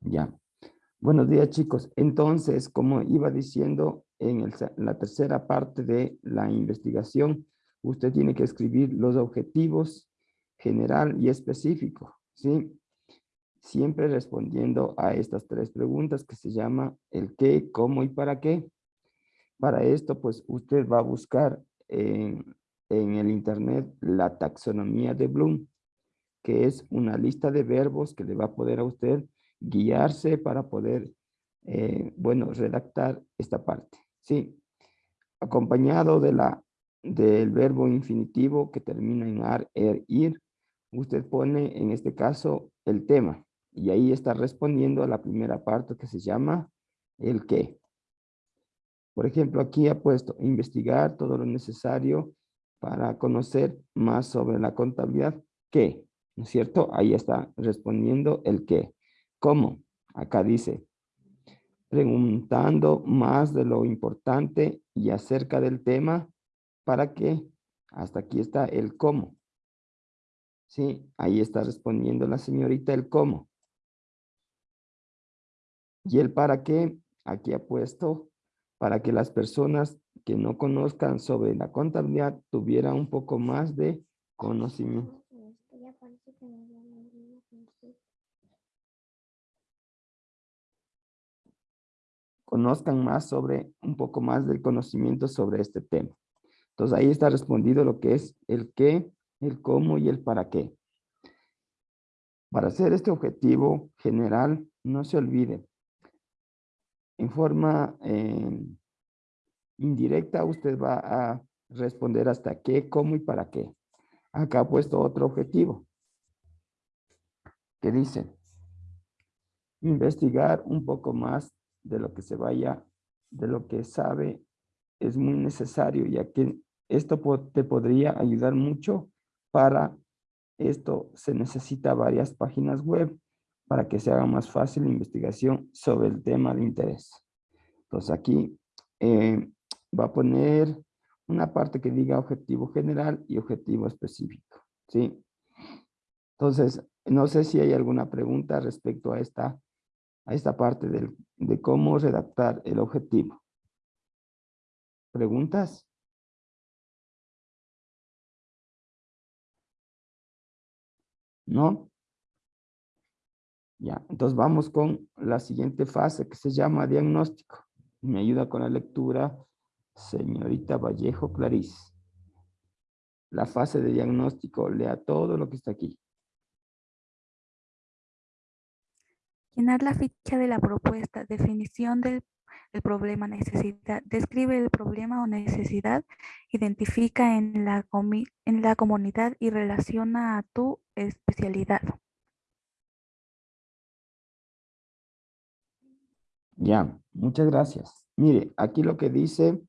Ya. Buenos días, chicos. Entonces, como iba diciendo, en, la tercera parte de la investigación, usted tiene que escribir los objetivos general y específico, ¿sí? Siempre respondiendo a estas tres preguntas que se llama el qué, cómo y para qué. Para esto, pues, usted va a buscar en, en el internet la taxonomía de Bloom, que es una lista de verbos que le va a poder a usted guiarse para poder, eh, bueno, redactar esta parte. Sí, acompañado de la, del verbo infinitivo que termina en ar, er, ir, usted pone en este caso el tema y ahí está respondiendo a la primera parte que se llama el qué. Por ejemplo, aquí ha puesto investigar todo lo necesario para conocer más sobre la contabilidad. ¿Qué? ¿No es cierto? Ahí está respondiendo el qué. ¿Cómo? Acá dice, preguntando más de lo importante y acerca del tema, ¿para qué? Hasta aquí está el cómo. Sí, ahí está respondiendo la señorita el cómo. Y el para qué, aquí ha puesto para que las personas que no conozcan sobre la contabilidad tuvieran un poco más de conocimiento. Conozcan más sobre, un poco más del conocimiento sobre este tema. Entonces ahí está respondido lo que es el qué, el cómo y el para qué. Para hacer este objetivo general, no se olvide, en forma eh, indirecta usted va a responder hasta qué, cómo y para qué. Acá ha puesto otro objetivo que dice investigar un poco más de lo que se vaya, de lo que sabe, es muy necesario, ya que esto te podría ayudar mucho para esto se necesita varias páginas web para que se haga más fácil la investigación sobre el tema de interés. Entonces aquí eh, va a poner una parte que diga objetivo general y objetivo específico. ¿sí? Entonces, no sé si hay alguna pregunta respecto a esta a esta parte de cómo redactar el objetivo. ¿Preguntas? ¿No? Ya, entonces vamos con la siguiente fase que se llama diagnóstico. Me ayuda con la lectura señorita Vallejo Clarice. La fase de diagnóstico, lea todo lo que está aquí. Llenar la ficha de la propuesta, definición del problema, necesidad, describe el problema o necesidad, identifica en la, en la comunidad y relaciona a tu especialidad. Ya, muchas gracias. Mire, aquí lo que dice,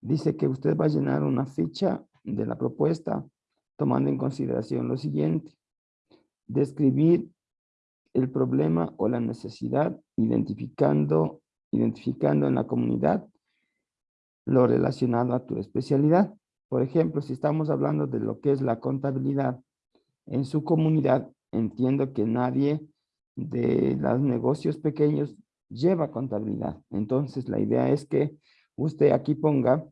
dice que usted va a llenar una ficha de la propuesta tomando en consideración lo siguiente. Describir el problema o la necesidad, identificando, identificando en la comunidad lo relacionado a tu especialidad. Por ejemplo, si estamos hablando de lo que es la contabilidad, en su comunidad entiendo que nadie de los negocios pequeños lleva contabilidad. Entonces, la idea es que usted aquí ponga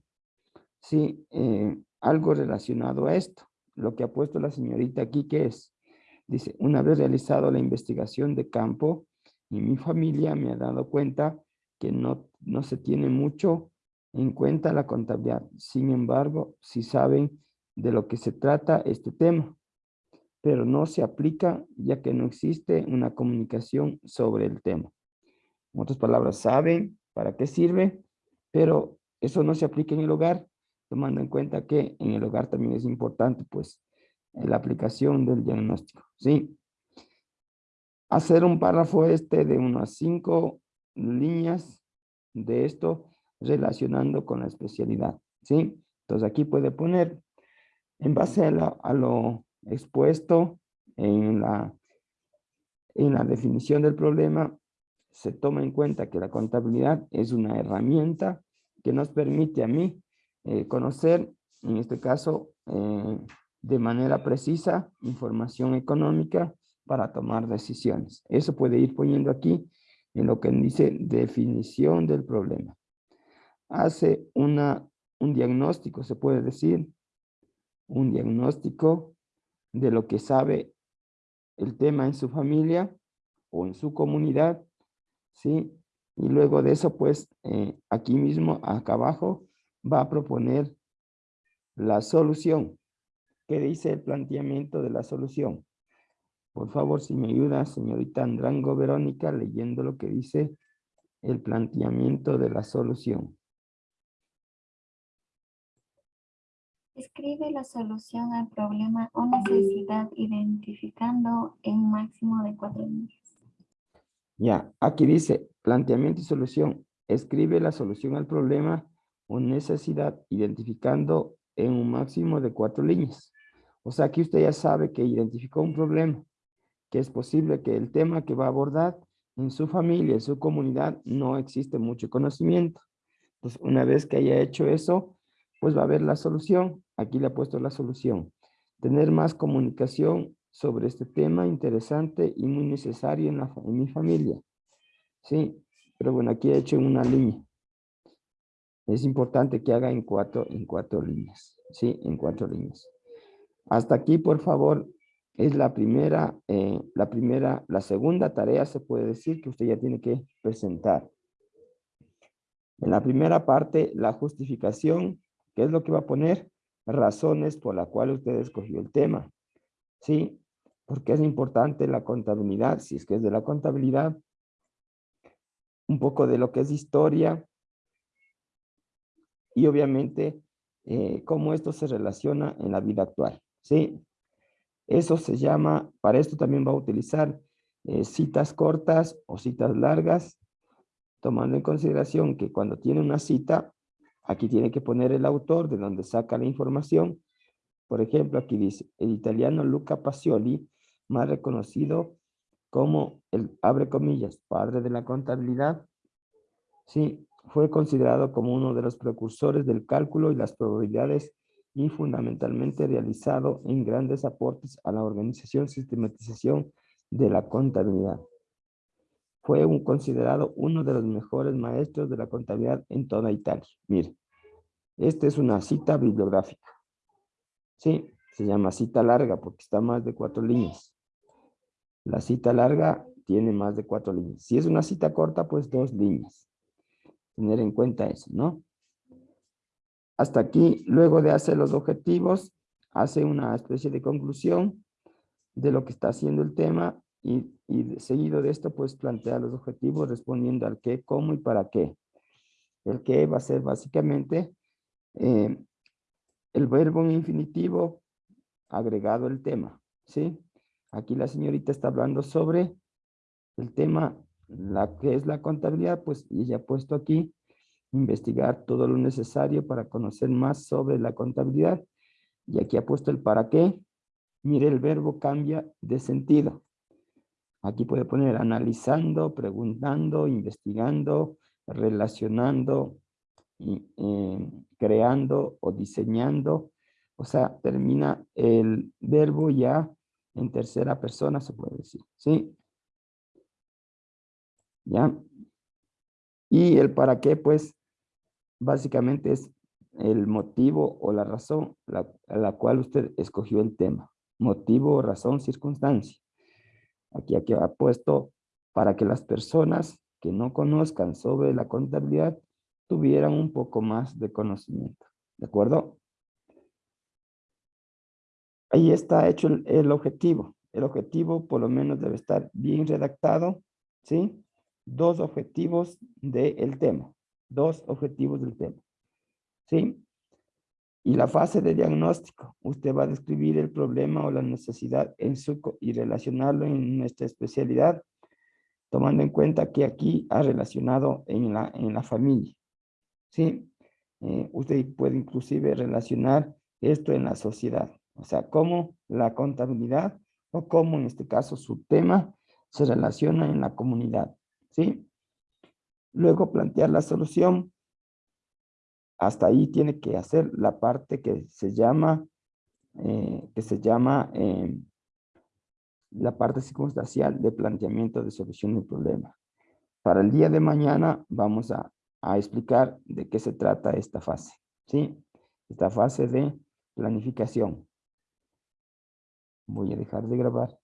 sí, eh, algo relacionado a esto. Lo que ha puesto la señorita aquí, que es Dice, una vez realizado la investigación de campo y mi familia me ha dado cuenta que no, no se tiene mucho en cuenta la contabilidad. Sin embargo, si saben de lo que se trata este tema, pero no se aplica ya que no existe una comunicación sobre el tema. En otras palabras, saben para qué sirve, pero eso no se aplica en el hogar, tomando en cuenta que en el hogar también es importante, pues, la aplicación del diagnóstico, ¿sí? Hacer un párrafo este de unas cinco líneas de esto relacionando con la especialidad, ¿sí? Entonces aquí puede poner, en base a, lo expuesto en la, en la definición del problema, se toma en cuenta que la contabilidad es una herramienta que nos permite a mí eh, conocer, en este caso, eh, de manera precisa información económica para tomar decisiones. Eso puede ir poniendo aquí en lo que dice definición del problema. Hace una, un diagnóstico, se puede decir, un diagnóstico de lo que sabe el tema en su familia o en su comunidad, ¿sí? Y luego de eso, pues, eh, aquí mismo, acá abajo, va a proponer la solución. ¿Qué dice el planteamiento de la solución? Por favor, si me ayuda, señorita Andrango Verónica, leyendo lo que dice el planteamiento de la solución. Escribe la solución al problema o necesidad identificando en máximo de cuatro líneas. Ya, aquí dice planteamiento y solución. Escribe la solución al problema o necesidad identificando en un máximo de cuatro líneas. O sea, aquí usted ya sabe que identificó un problema que es posible que el tema que va a abordar en su familia, en su comunidad, no existe mucho conocimiento. Pues una vez que haya hecho eso, pues va a haber la solución. Aquí le he puesto la solución. Tener más comunicación sobre este tema interesante y muy necesario en, en mi familia. Sí, pero bueno, aquí he hecho una línea. Es importante que haga en cuatro, en cuatro líneas. Sí, en cuatro líneas. Hasta aquí, por favor, es la primera, eh, la primera, la segunda tarea se puede decir que usted ya tiene que presentar. En la primera parte, la justificación, ¿qué es lo que va a poner? Razones por la cual usted escogió el tema. ¿Sí? Porque es importante la contabilidad, si es que es de la contabilidad, un poco de lo que es historia y obviamente eh, cómo esto se relaciona en la vida actual. ¿Sí? Eso se llama, para esto también va a utilizar eh, citas cortas o citas largas, tomando en consideración que cuando tiene una cita, aquí tiene que poner el autor de donde saca la información. Por ejemplo, aquí dice, el italiano Luca Pacioli, más reconocido como el, abre comillas, padre de la contabilidad, sí, fue considerado como uno de los precursores del cálculo y las probabilidades y fundamentalmente realizado en grandes aportes a la organización sistematización de la contabilidad. Fue considerado uno de los mejores maestros de la contabilidad en toda Italia. Mire, esta es una cita bibliográfica. Sí, se llama cita larga porque está más de cuatro líneas. La cita larga tiene más de cuatro líneas. Si es una cita corta, pues dos líneas. Tener en cuenta eso, ¿no? Hasta aquí, luego de hacer los objetivos, hace una especie de conclusión de lo que está haciendo el tema y, seguido de esto, pues plantea los objetivos respondiendo al qué, cómo y para qué. El qué va a ser básicamente eh, el verbo en infinitivo agregado el tema, ¿sí? Aquí la señorita está hablando sobre el tema, la que es la contabilidad, pues ella ha puesto aquí investigar todo lo necesario para conocer más sobre la contabilidad. Y aquí ha puesto el para qué. Mire, el verbo cambia de sentido. Aquí puede poner analizando, preguntando, investigando, relacionando, eh, creando o diseñando. O sea, termina el verbo ya en tercera persona, se puede decir. ¿Sí? ¿Ya? Y el para qué, pues, básicamente es el motivo o la razón a la cual usted escogió el tema. Motivo, razón, circunstancia. Aquí, aquí ha puesto para que las personas que no conozcan sobre la contabilidad tuvieran un poco más de conocimiento. ¿De acuerdo? Ahí está hecho el, el objetivo. El objetivo por lo menos debe estar bien redactado, ¿sí? Dos objetivos del tema dos objetivos del tema. ¿Sí? Y la fase de diagnóstico, usted va a describir el problema o la necesidad en su, y relacionarlo en nuestra especialidad, tomando en cuenta que aquí ha relacionado en la, en la familia. ¿Sí? Eh, usted puede inclusive relacionar esto en la sociedad. O sea, cómo la contabilidad o cómo en este caso su tema se relaciona en la comunidad. ¿Sí? Luego plantear la solución. Hasta ahí tiene que hacer la parte que se llama, eh, que se llama eh, la parte circunstancial de planteamiento de solución del problema. Para el día de mañana vamos a, a explicar de qué se trata esta fase. ¿sí? Esta fase de planificación. Voy a dejar de grabar.